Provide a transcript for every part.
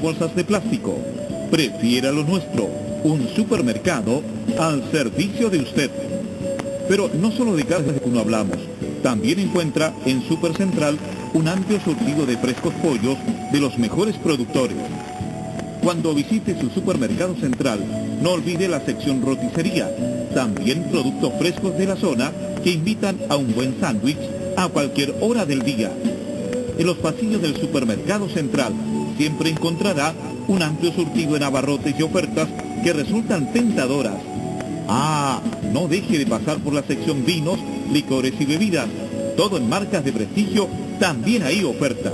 bolsas de plástico. Prefiera lo nuestro, un supermercado al servicio de usted. Pero no solo de carnes de uno hablamos, también encuentra en Super Central un amplio surtido de frescos pollos de los mejores productores. Cuando visite su supermercado central, no olvide la sección roticería, también productos frescos de la zona que invitan a un buen sándwich a cualquier hora del día. En los pasillos del supermercado central siempre encontrará un amplio surtido en abarrotes y ofertas que resultan tentadoras. Ah, no deje de pasar por la sección vinos, licores y bebidas. Todo en marcas de prestigio, también hay ofertas.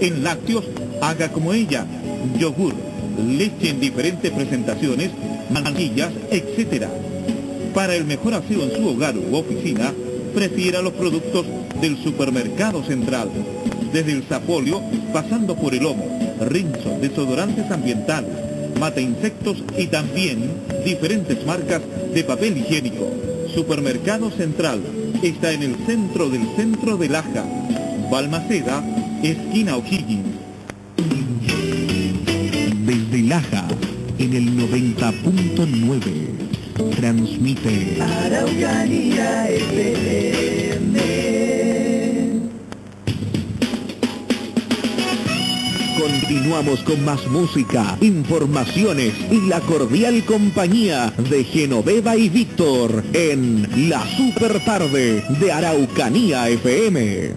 En lácteos, haga como ella, yogur, leche en diferentes presentaciones, manquillas, etc. Para el mejor aseo en su hogar u oficina, prefiera los productos del supermercado central. Desde el sapolio, pasando por el lomo, rinzo, desodorantes ambientales, mata insectos y también diferentes marcas de papel higiénico. Supermercado Central está en el centro del centro de Laja. Balmaceda, esquina O'Higgins. Desde Laja, en el 90.9, transmite Araucanía FM. Continuamos con más música, informaciones y la cordial compañía de Genoveva y Víctor en La Super Tarde de Araucanía FM.